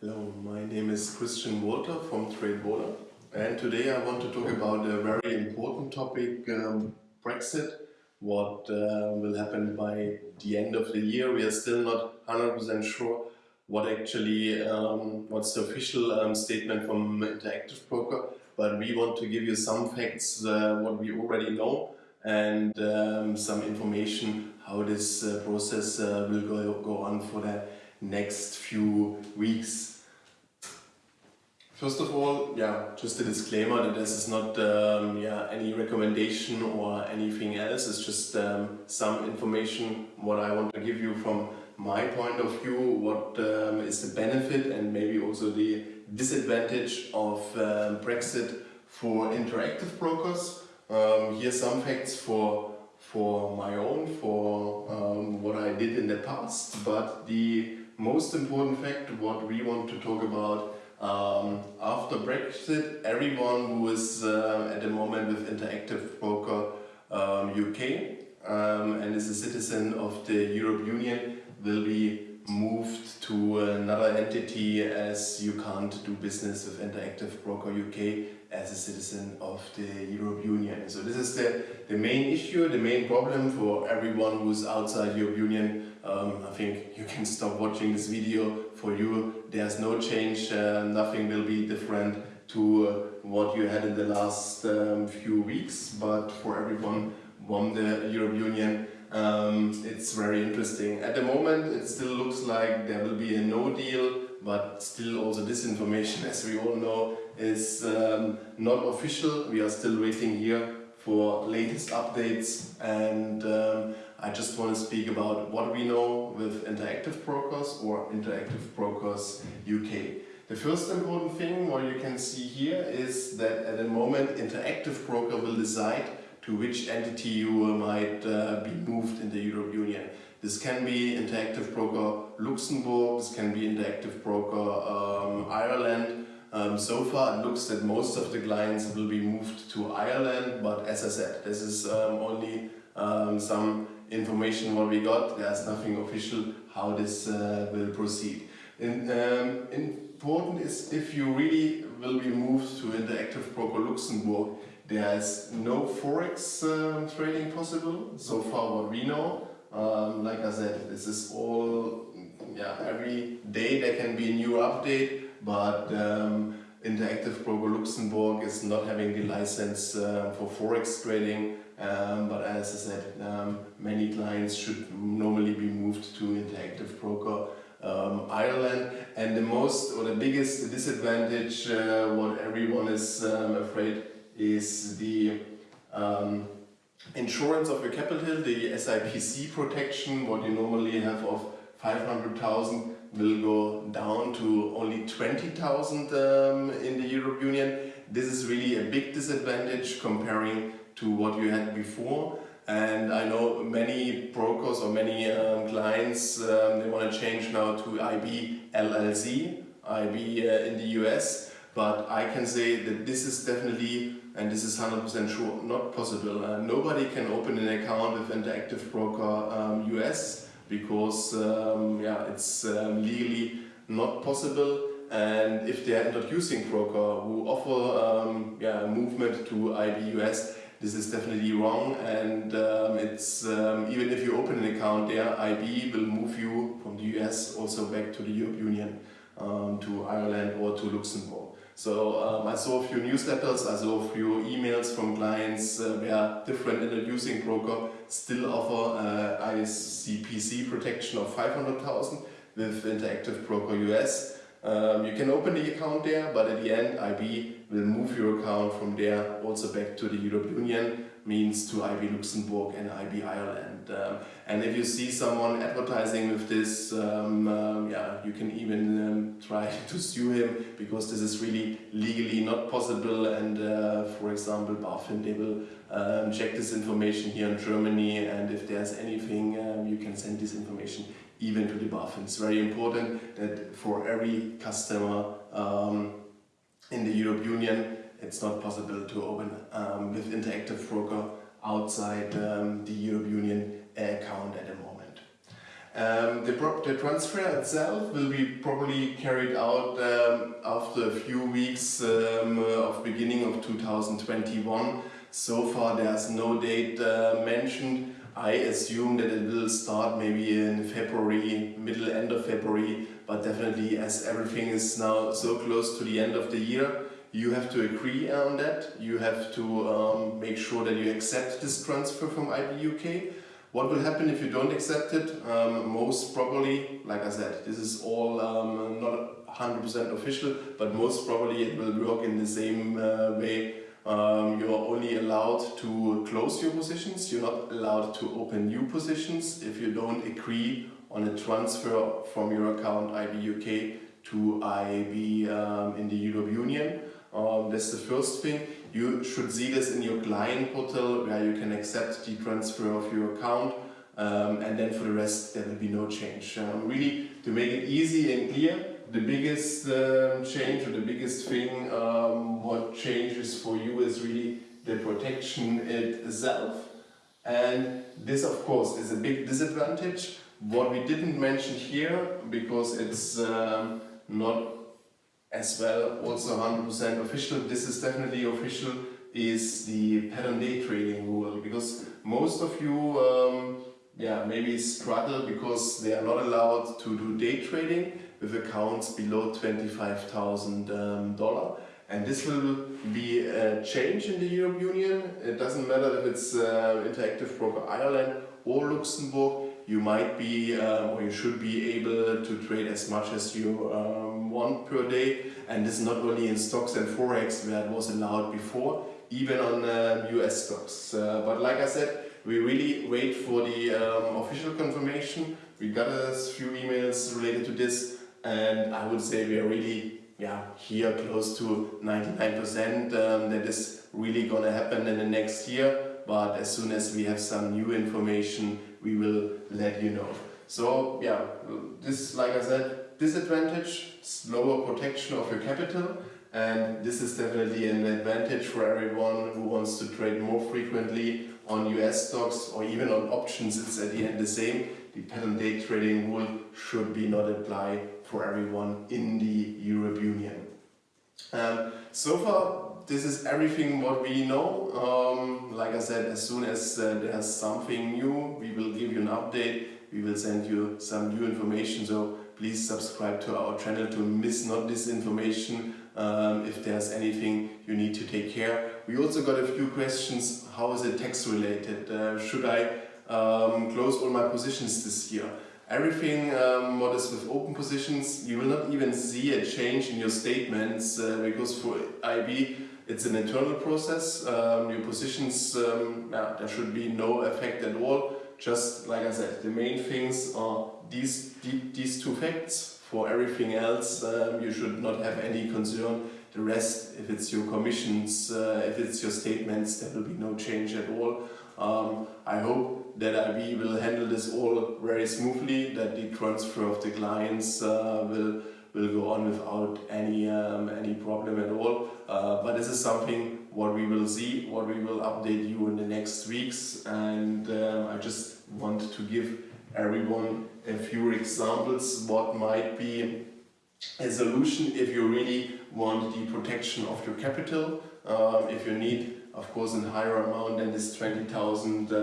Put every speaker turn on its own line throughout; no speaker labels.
Hello, my name is Christian Walter from TradeWater and today I want to talk about a very important topic, um, Brexit, what uh, will happen by the end of the year. We are still not 100% sure what actually, um, what's the official um, statement from Interactive Broker, but we want to give you some facts, uh, what we already know and um, some information how this uh, process uh, will go, go on for the next few weeks. First of all, yeah, just a disclaimer that this is not um, yeah, any recommendation or anything else, it's just um, some information what I want to give you from my point of view, what um, is the benefit and maybe also the disadvantage of um, Brexit for interactive brokers. Um, here some facts for for my own, for um, what I did in the past, but the most important fact, what we want to talk about um, after Brexit, everyone who is uh, at the moment with Interactive Broker um, UK um, and is a citizen of the Europe Union will be moved to another entity as you can't do business with Interactive Broker UK as a citizen of the Europe Union. So this is the, the main issue, the main problem for everyone who's outside Europe Union. Um, I think can stop watching this video. For you, there's no change, uh, nothing will be different to uh, what you had in the last um, few weeks, but for everyone from the European Union, um, it's very interesting. At the moment, it still looks like there will be a no deal, but still also this information, as we all know, is um, not official. We are still waiting here for latest updates and um, I just want to speak about what we know with Interactive Brokers or Interactive Brokers UK. The first important thing what you can see here is that at the moment Interactive Broker will decide to which entity you might uh, be moved in the European Union. This can be Interactive Broker Luxembourg, this can be Interactive Broker um, Ireland, um, so far it looks that most of the clients will be moved to Ireland, but as I said, this is um, only um, some information what we got, there's nothing official how this uh, will proceed. And, um, important is if you really will be moved to Interactive Broker Luxembourg, there is no forex um, trading possible, so far what we know. Um, like I said, this is all, yeah, every day there can be a new update but um, Interactive Broker Luxembourg is not having the license uh, for forex trading um, but as I said um, many clients should normally be moved to Interactive Broker um, Ireland. And the most or the biggest disadvantage uh, what everyone is um, afraid is the insurance of your capital, the SIPC protection what you normally have of 500,000 will go down to only 20,000 um, in the Europe Union. This is really a big disadvantage comparing to what you had before. And I know many brokers or many um, clients, um, they want to change now to IB LLC, IB uh, in the US. But I can say that this is definitely, and this is 100% sure, not possible. Uh, nobody can open an account with Interactive Broker um, US because um, yeah, it's um, legally not possible and if they are introducing broker who offer um, yeah, movement to IBUS, this is definitely wrong and um, it's um, even if you open an account there, IB will move you from the US also back to the European Union, um, to Ireland or to Luxembourg. So um, I saw a few newsletters, I saw a few emails from clients uh, where different introducing broker still offer uh, SIPC protection of 500,000 with Interactive Broker US. Um, you can open the account there, but at the end IB will move your account from there also back to the European Union means to IB Luxembourg and IB Ireland. Um, and if you see someone advertising with this, um, um, yeah, you can even um, try to sue him because this is really legally not possible. And uh, for example, BaFin, they will um, check this information here in Germany. And if there's anything, um, you can send this information even to the BaFin. It's very important that for every customer in the European Union, it's not possible to open um, with Interactive Broker outside um, the European Union account at the moment. Um, the, the, transfer itself will be probably carried out um, after a few weeks um, of beginning of 2021. So far there's no date uh, mentioned. I assume that it will start maybe in February, middle end of February, but definitely as everything is now so close to the end of the year, you have to agree on that. You have to um, make sure that you accept this transfer from IB UK. What will happen if you don't accept it? Um, most probably, like I said, this is all um, not 100% official, but most probably it will work in the same uh, way. Um, you are only allowed to close your positions, you're not allowed to open new positions if you don't agree on a transfer from your account IB UK to IB um, in the Europe Union. Um, that's the first thing. You should see this in your client portal where you can accept the transfer of your account um, and then for the rest there will be no change. Um, really to make it easy and clear, the biggest um, change or the biggest thing um, what changes for you is really the protection itself and this of course is a big disadvantage. What we didn't mention here because it's um, not as well also 100% official, this is definitely official, is the pattern day trading rule because most of you um, yeah, maybe struggle because they are not allowed to do day trading with accounts below $25,000 um, and this will be a change in the European Union. It doesn't matter if it's uh, Interactive Broker Ireland or Luxembourg, you might be um, or you should be able to trade as much as you um, want per day and this is not only in stocks and forex where it was allowed before even on um, US stocks. Uh, but like I said we really wait for the um, official confirmation. We got a few emails related to this and I would say we are really yeah here close to 99% um, that is really gonna happen in the next year. But as soon as we have some new information we will let you know. So yeah, this like I said, disadvantage, slower protection of your capital and this is definitely an advantage for everyone who wants to trade more frequently on US stocks or even on options, it's at the end the same. The pattern day trading rule should be not apply for everyone in the Europe Union. Um, so far this is everything what we know. Um, like I said, as soon as uh, there's something new, we will give you an update. We will send you some new information. So please subscribe to our channel to miss not this information. Um, if there's anything you need to take care. We also got a few questions. How is it tax related? Uh, should I um, close all my positions this year? Everything um, what is with open positions, you will not even see a change in your statements uh, because for IB it's an internal process. Um, your positions, um, yeah, there should be no effect at all. Just like I said, the main things are these, these two facts. For everything else, um, you should not have any concern. The rest, if it's your commissions, uh, if it's your statements, there will be no change at all. Um, I hope that IB will handle this all very smoothly, that the transfer of the clients uh, will will go on without any um, any problem at all. Uh, but this is something what we will see, what we will update you in the next weeks. And uh, I just want to give everyone a few examples what might be a solution if you really want the protection of your capital. Um, if you need of course a higher amount than this 20,000 um,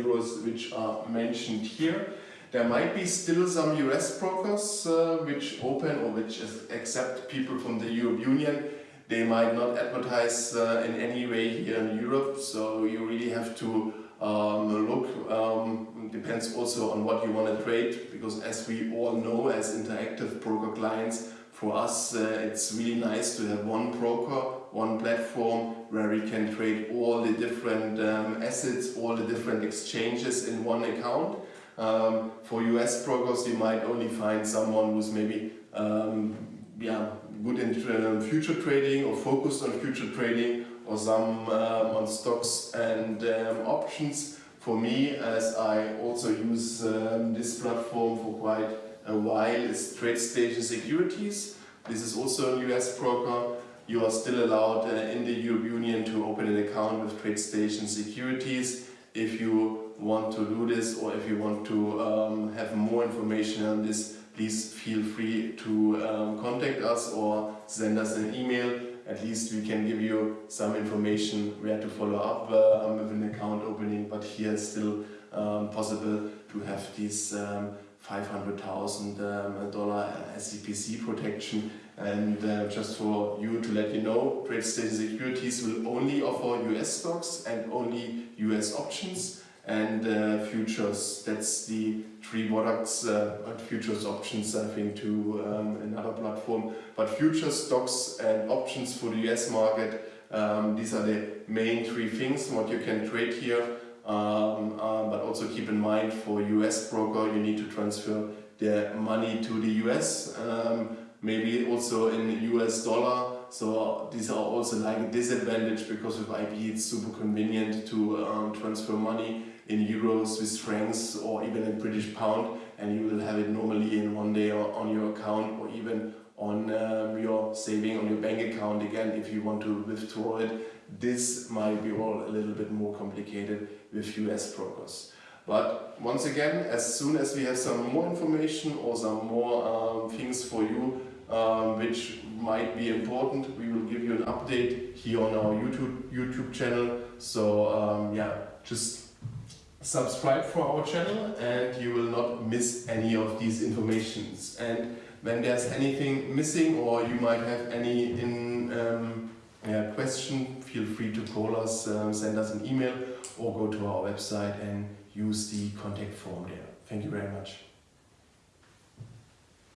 euros which are mentioned here. There might be still some US brokers uh, which open or which accept people from the Europe Union. They might not advertise uh, in any way here in Europe, so you really have to um, look. Um, depends also on what you want to trade, because as we all know as interactive broker clients, for us uh, it's really nice to have one broker, one platform where we can trade all the different um, assets, all the different exchanges in one account. Um, for US brokers, you might only find someone who's maybe um, yeah, good in uh, future trading or focused on future trading or some um, on stocks and um, options. For me, as I also use um, this platform for quite a while, is TradeStation Securities. This is also a US broker. You are still allowed uh, in the European Union to open an account with TradeStation Securities if you want to do this or if you want to um, have more information on this, please feel free to um, contact us or send us an email. At least we can give you some information where to follow up um, with an account opening, but here it's still um, possible to have this um, $500,000 um, SIPC protection and uh, just for you to let you know, TradeStation Securities will only offer US stocks and only US options and uh, futures. That's the three products, uh, futures options I think to um, another platform. But futures, stocks and options for the US market, um, these are the main three things what you can trade here. Um, uh, but also keep in mind for US broker you need to transfer the money to the US, um, maybe also in US dollar. So these are also like a disadvantage because with IB it's super convenient to um, transfer money in euros, Swiss francs or even in British pound and you will have it normally in one day on your account or even on um, your saving on your bank account again if you want to withdraw it. This might be all a little bit more complicated with US brokers. But once again, as soon as we have some more information or some more um, things for you um, which might be important, we will give you an update here on our YouTube YouTube channel. So um, yeah, just subscribe for our channel and you will not miss any of these informations. And when there's anything missing or you might have any in, um, yeah, question, feel free to call us, um, send us an email or go to our website and use the contact form there. Thank you very much.